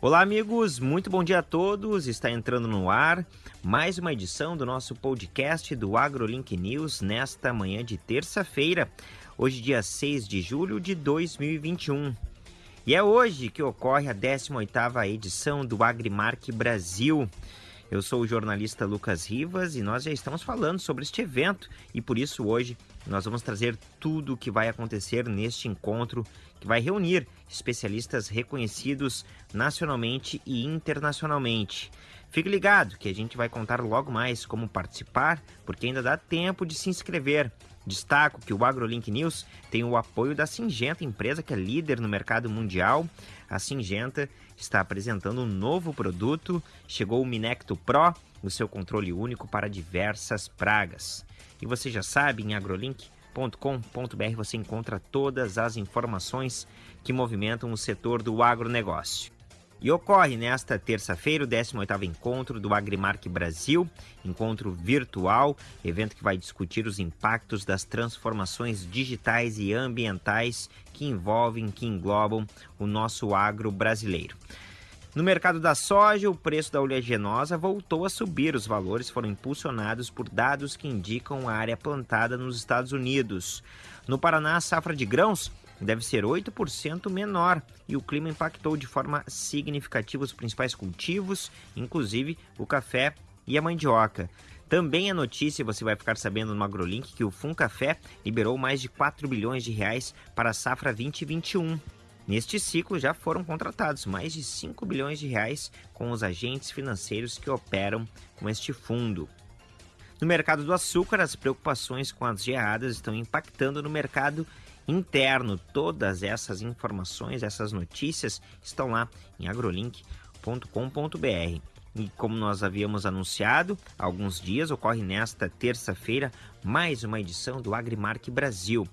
Olá, amigos, muito bom dia a todos. Está entrando no ar mais uma edição do nosso podcast do AgroLink News nesta manhã de terça-feira, hoje, dia 6 de julho de 2021. E é hoje que ocorre a 18ª edição do Agrimark Brasil. Eu sou o jornalista Lucas Rivas e nós já estamos falando sobre este evento e por isso hoje nós vamos trazer tudo o que vai acontecer neste encontro que vai reunir especialistas reconhecidos nacionalmente e internacionalmente. Fique ligado que a gente vai contar logo mais como participar, porque ainda dá tempo de se inscrever. Destaco que o AgroLink News tem o apoio da Singenta, empresa que é líder no mercado mundial. A Singenta está apresentando um novo produto, chegou o Minecto Pro, o seu controle único para diversas pragas. E você já sabe, em agrolink.com.br você encontra todas as informações que movimentam o setor do agronegócio. E ocorre nesta terça-feira o 18º encontro do Agrimark Brasil, encontro virtual, evento que vai discutir os impactos das transformações digitais e ambientais que envolvem, que englobam o nosso agro brasileiro. No mercado da soja, o preço da oleaginosa voltou a subir. Os valores foram impulsionados por dados que indicam a área plantada nos Estados Unidos. No Paraná, a safra de grãos deve ser 8% menor e o clima impactou de forma significativa os principais cultivos, inclusive o café e a mandioca. Também a notícia, você vai ficar sabendo no AgroLink, que o Funcafé liberou mais de 4 bilhões de reais para a safra 2021. Neste ciclo já foram contratados mais de 5 bilhões de reais com os agentes financeiros que operam com este fundo. No mercado do açúcar, as preocupações com as geadas estão impactando no mercado interno. Todas essas informações, essas notícias estão lá em agrolink.com.br. E como nós havíamos anunciado há alguns dias, ocorre nesta terça-feira mais uma edição do Agrimark Brasil.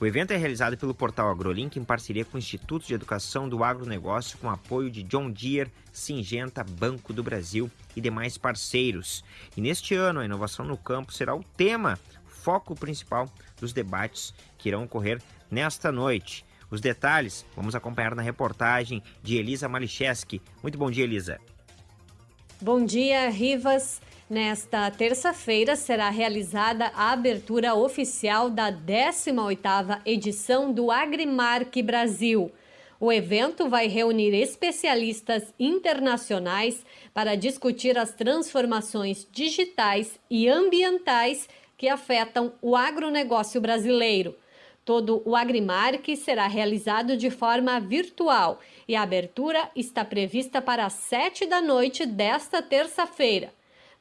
O evento é realizado pelo portal AgroLink em parceria com o Instituto de Educação do Agronegócio, com apoio de John Deere, Singenta, Banco do Brasil e demais parceiros. E neste ano, a inovação no campo será o tema foco principal dos debates que irão ocorrer nesta noite. Os detalhes vamos acompanhar na reportagem de Elisa Malicheski. Muito bom dia, Elisa. Bom dia, Rivas. Nesta terça-feira será realizada a abertura oficial da 18ª edição do Agrimark Brasil. O evento vai reunir especialistas internacionais para discutir as transformações digitais e ambientais que afetam o agronegócio brasileiro. Todo o Agrimark será realizado de forma virtual e a abertura está prevista para as sete da noite desta terça-feira.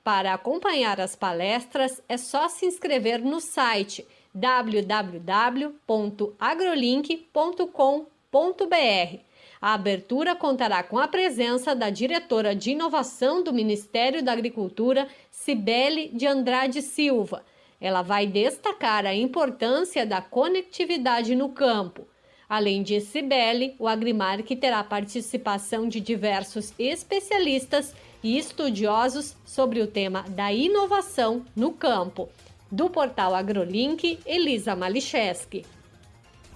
Para acompanhar as palestras, é só se inscrever no site www.agrolink.com.br. A abertura contará com a presença da diretora de inovação do Ministério da Agricultura, Cibele de Andrade Silva ela vai destacar a importância da conectividade no campo. Além de Cibele, o Agrimark terá participação de diversos especialistas e estudiosos sobre o tema da inovação no campo. Do portal AgroLink, Elisa Malicheski.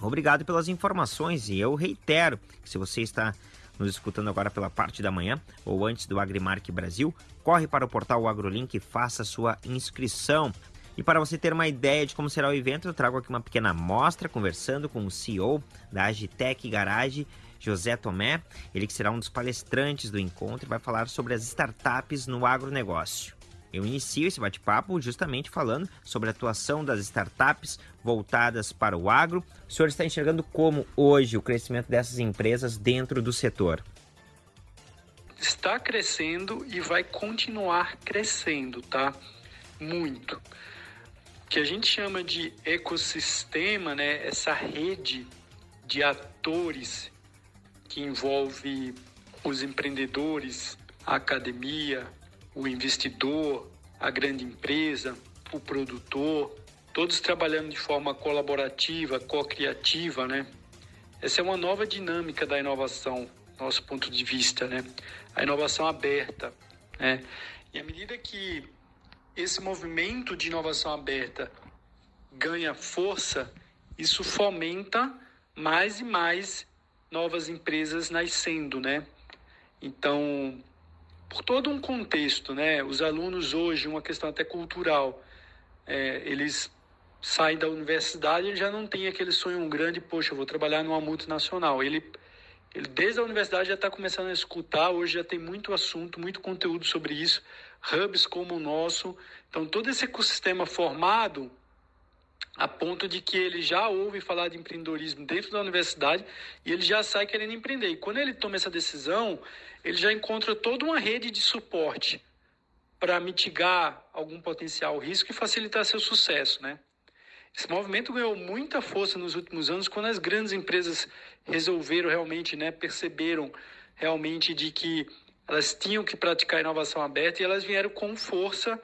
Obrigado pelas informações e eu reitero que se você está nos escutando agora pela parte da manhã ou antes do Agrimark Brasil, corre para o portal AgroLink e faça sua inscrição. E para você ter uma ideia de como será o evento, eu trago aqui uma pequena amostra conversando com o CEO da Agitec Garage, José Tomé, ele que será um dos palestrantes do encontro e vai falar sobre as startups no agronegócio. Eu inicio esse bate-papo justamente falando sobre a atuação das startups voltadas para o agro. O senhor está enxergando como hoje o crescimento dessas empresas dentro do setor? Está crescendo e vai continuar crescendo, tá? Muito que a gente chama de ecossistema, né, essa rede de atores que envolve os empreendedores, a academia, o investidor, a grande empresa, o produtor, todos trabalhando de forma colaborativa, co-criativa, né? Essa é uma nova dinâmica da inovação, nosso ponto de vista, né? A inovação aberta, né? E à medida que esse movimento de inovação aberta ganha força, isso fomenta mais e mais novas empresas nascendo, né? Então, por todo um contexto, né? Os alunos hoje, uma questão até cultural, é, eles saem da universidade e já não tem aquele sonho grande, poxa, eu vou trabalhar numa multinacional. Ele, ele desde a universidade já está começando a escutar, hoje já tem muito assunto, muito conteúdo sobre isso, hubs como o nosso. Então, todo esse ecossistema formado a ponto de que ele já ouve falar de empreendedorismo dentro da universidade e ele já sai querendo empreender. E quando ele toma essa decisão, ele já encontra toda uma rede de suporte para mitigar algum potencial risco e facilitar seu sucesso, né? Esse movimento ganhou muita força nos últimos anos quando as grandes empresas resolveram realmente, né, perceberam realmente de que elas tinham que praticar inovação aberta e elas vieram com força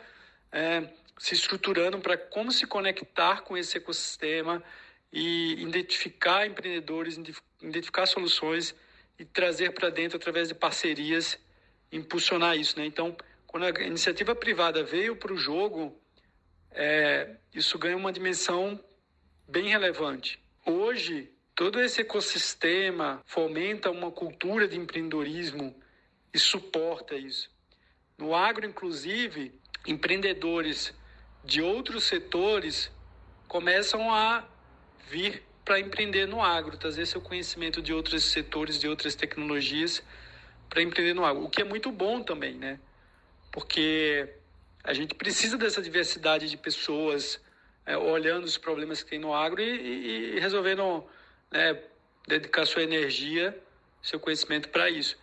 é, se estruturando para como se conectar com esse ecossistema e identificar empreendedores, identificar soluções e trazer para dentro através de parcerias, impulsionar isso, né? Então, quando a iniciativa privada veio para o jogo, é, isso ganha uma dimensão bem relevante. Hoje, todo esse ecossistema fomenta uma cultura de empreendedorismo e suporta isso. No agro, inclusive, empreendedores de outros setores começam a vir para empreender no agro, trazer seu conhecimento de outros setores, de outras tecnologias para empreender no agro, o que é muito bom também, né? Porque a gente precisa dessa diversidade de pessoas é, olhando os problemas que tem no agro e, e resolvendo né, dedicar sua energia, seu conhecimento para isso.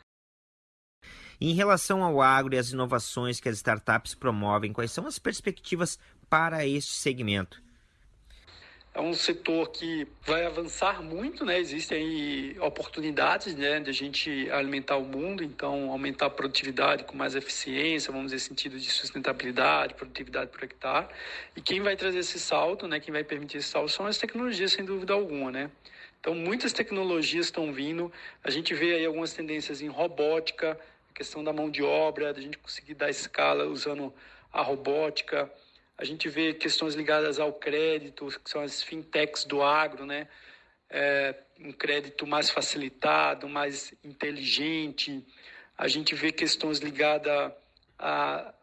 Em relação ao agro e as inovações que as startups promovem, quais são as perspectivas para este segmento? É um setor que vai avançar muito, né? Existem oportunidades, né, de a gente alimentar o mundo, então aumentar a produtividade com mais eficiência, vamos dizer, sentido de sustentabilidade, produtividade por hectare. E quem vai trazer esse salto, né, quem vai permitir esse salto são as tecnologias, sem dúvida alguma, né? Então, muitas tecnologias estão vindo. A gente vê aí algumas tendências em robótica, questão da mão de obra, da gente conseguir dar escala usando a robótica. A gente vê questões ligadas ao crédito, que são as fintechs do agro, né? É, um crédito mais facilitado, mais inteligente. A gente vê questões ligadas à,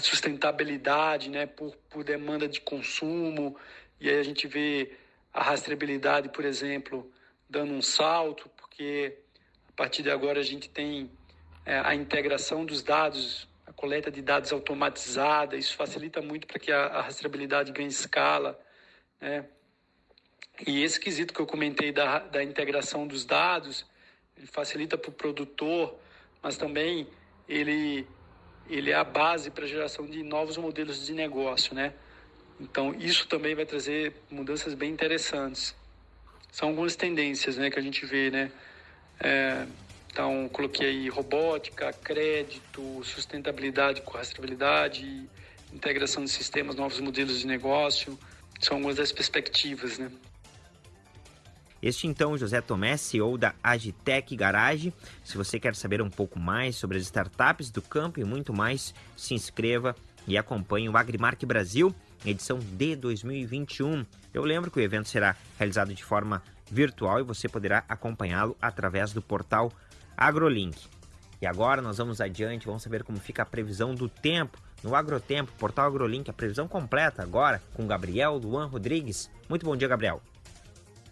sustentabilidade, né? Por, por demanda de consumo. E aí a gente vê a rastreabilidade, por exemplo, dando um salto, porque a partir de agora a gente tem é, a integração dos dados, coleta de dados automatizada, isso facilita muito para que a, a rastreabilidade ganhe escala. Né? E esse quesito que eu comentei da, da integração dos dados, ele facilita para o produtor, mas também ele, ele é a base para a geração de novos modelos de negócio, né? Então, isso também vai trazer mudanças bem interessantes. São algumas tendências né, que a gente vê, né? É, então, coloquei robótica, crédito, sustentabilidade com rastreabilidade, integração de sistemas, novos modelos de negócio. São algumas das perspectivas, né? Este então, José Tomé, CEO da Agitec Garage. Se você quer saber um pouco mais sobre as startups do campo e muito mais, se inscreva e acompanhe o Agrimark Brasil, edição de 2021. Eu lembro que o evento será realizado de forma virtual e você poderá acompanhá-lo através do portal AgroLink. E agora nós vamos adiante, vamos saber como fica a previsão do tempo no Agrotempo, portal AgroLink, a previsão completa agora com Gabriel Luan Rodrigues. Muito bom dia, Gabriel.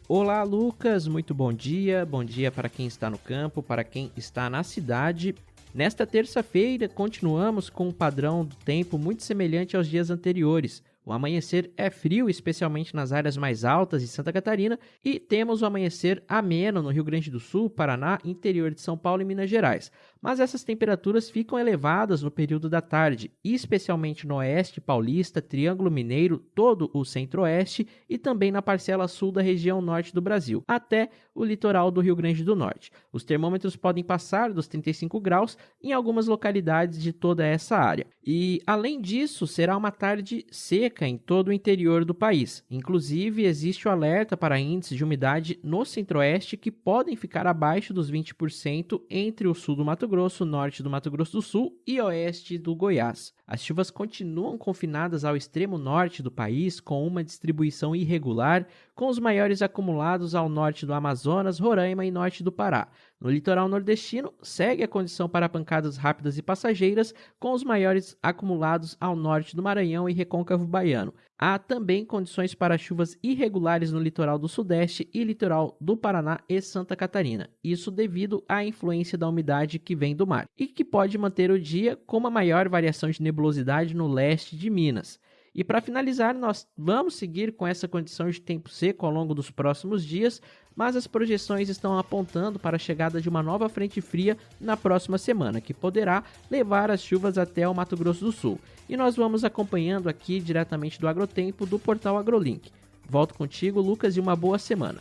Olá, Lucas, muito bom dia. Bom dia para quem está no campo, para quem está na cidade. Nesta terça-feira, continuamos com um padrão do tempo muito semelhante aos dias anteriores. O amanhecer é frio, especialmente nas áreas mais altas de Santa Catarina, e temos o amanhecer ameno no Rio Grande do Sul, Paraná, interior de São Paulo e Minas Gerais mas essas temperaturas ficam elevadas no período da tarde, especialmente no oeste paulista, Triângulo Mineiro, todo o centro-oeste e também na parcela sul da região norte do Brasil, até o litoral do Rio Grande do Norte. Os termômetros podem passar dos 35 graus em algumas localidades de toda essa área. E, além disso, será uma tarde seca em todo o interior do país. Inclusive, existe o alerta para índices de umidade no centro-oeste que podem ficar abaixo dos 20% entre o sul do Mato Grosso, norte do Mato Grosso do Sul e oeste do Goiás. As chuvas continuam confinadas ao extremo norte do país, com uma distribuição irregular, com os maiores acumulados ao norte do Amazonas, Roraima e norte do Pará. No litoral nordestino, segue a condição para pancadas rápidas e passageiras, com os maiores acumulados ao norte do Maranhão e Recôncavo Baiano. Há também condições para chuvas irregulares no litoral do Sudeste e litoral do Paraná e Santa Catarina. Isso devido à influência da umidade que vem do mar e que pode manter o dia com uma maior variação de nebulosidade no leste de Minas. E para finalizar, nós vamos seguir com essa condição de tempo seco ao longo dos próximos dias, mas as projeções estão apontando para a chegada de uma nova frente fria na próxima semana, que poderá levar as chuvas até o Mato Grosso do Sul. E nós vamos acompanhando aqui diretamente do Agrotempo do portal AgroLink. Volto contigo, Lucas, e uma boa semana.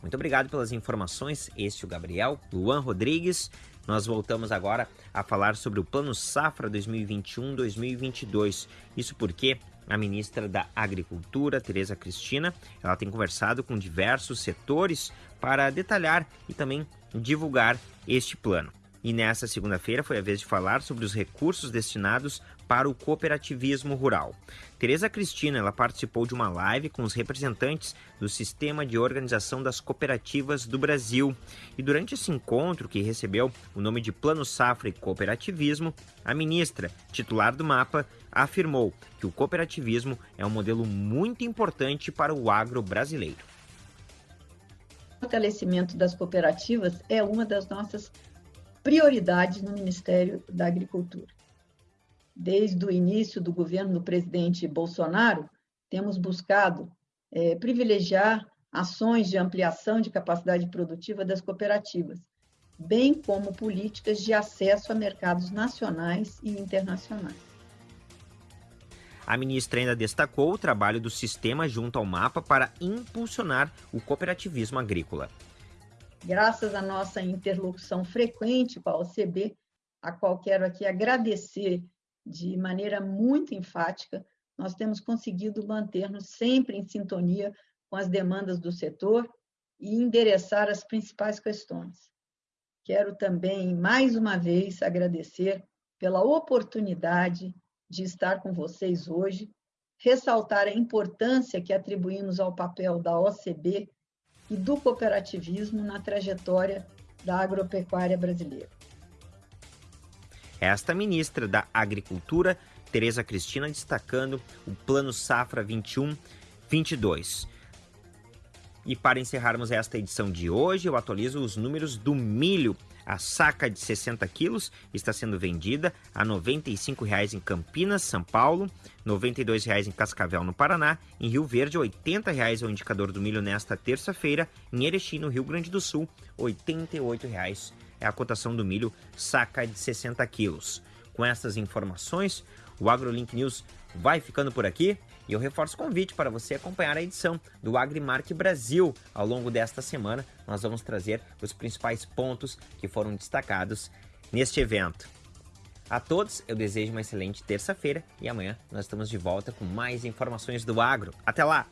Muito obrigado pelas informações. Este é o Gabriel, Luan Rodrigues. Nós voltamos agora a falar sobre o Plano Safra 2021-2022. Isso porque a ministra da Agricultura, Tereza Cristina, ela tem conversado com diversos setores para detalhar e também divulgar este plano. E nessa segunda-feira foi a vez de falar sobre os recursos destinados para o cooperativismo rural. Tereza Cristina ela participou de uma live com os representantes do Sistema de Organização das Cooperativas do Brasil. E durante esse encontro, que recebeu o nome de Plano Safra e Cooperativismo, a ministra, titular do mapa, afirmou que o cooperativismo é um modelo muito importante para o agro brasileiro. O fortalecimento das cooperativas é uma das nossas prioridades no Ministério da Agricultura. Desde o início do governo do presidente Bolsonaro, temos buscado é, privilegiar ações de ampliação de capacidade produtiva das cooperativas, bem como políticas de acesso a mercados nacionais e internacionais. A ministra ainda destacou o trabalho do sistema junto ao mapa para impulsionar o cooperativismo agrícola graças à nossa interlocução frequente com a OCB, a qual quero aqui agradecer de maneira muito enfática, nós temos conseguido manter-nos sempre em sintonia com as demandas do setor e endereçar as principais questões. Quero também, mais uma vez, agradecer pela oportunidade de estar com vocês hoje, ressaltar a importância que atribuímos ao papel da OCB e do cooperativismo na trajetória da agropecuária brasileira. Esta ministra da Agricultura, Tereza Cristina, destacando o Plano Safra 21-22. E para encerrarmos esta edição de hoje, eu atualizo os números do milho a saca de 60 quilos está sendo vendida a R$ 95,00 em Campinas, São Paulo, R$ 92,00 em Cascavel, no Paraná, em Rio Verde, R$ 80,00 é o indicador do milho nesta terça-feira, em Erechim, no Rio Grande do Sul, R$ 88,00 é a cotação do milho saca de 60 quilos. Com essas informações, o AgroLink News vai ficando por aqui. E eu reforço o convite para você acompanhar a edição do Agrimark Brasil. Ao longo desta semana, nós vamos trazer os principais pontos que foram destacados neste evento. A todos, eu desejo uma excelente terça-feira e amanhã nós estamos de volta com mais informações do agro. Até lá!